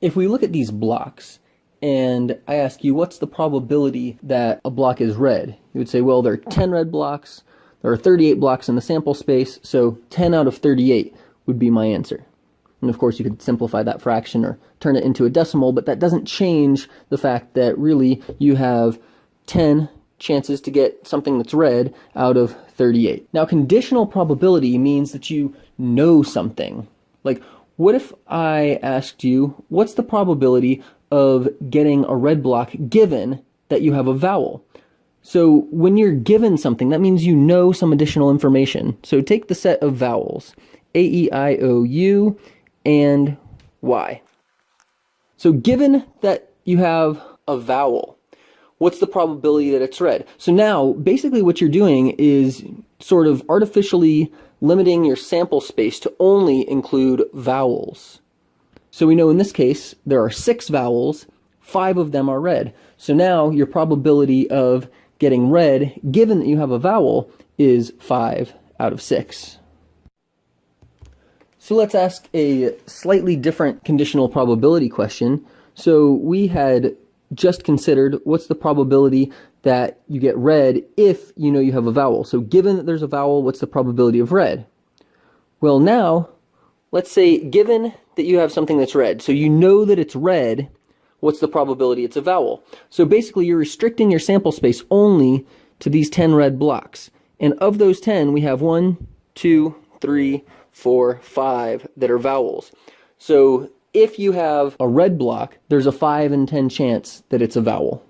If we look at these blocks, and I ask you, what's the probability that a block is red? You would say, well, there are 10 red blocks, there are 38 blocks in the sample space, so 10 out of 38 would be my answer. And of course, you could simplify that fraction or turn it into a decimal, but that doesn't change the fact that really you have 10 chances to get something that's red out of 38. Now, conditional probability means that you know something. Like, what if I asked you, what's the probability of getting a red block given that you have a vowel? So when you're given something, that means you know some additional information. So take the set of vowels, A, E, I, O, U, and Y. So given that you have a vowel, what's the probability that it's red? So now, basically what you're doing is sort of artificially limiting your sample space to only include vowels. So we know in this case, there are six vowels, five of them are red. So now your probability of getting red, given that you have a vowel, is five out of six. So let's ask a slightly different conditional probability question. So we had just considered what's the probability that you get red if you know you have a vowel. So given that there's a vowel, what's the probability of red? Well now, let's say given that you have something that's red, so you know that it's red, what's the probability it's a vowel? So basically you're restricting your sample space only to these 10 red blocks. And of those 10, we have one, two, three, four, five that are vowels. So if you have a red block, there's a 5 in 10 chance that it's a vowel.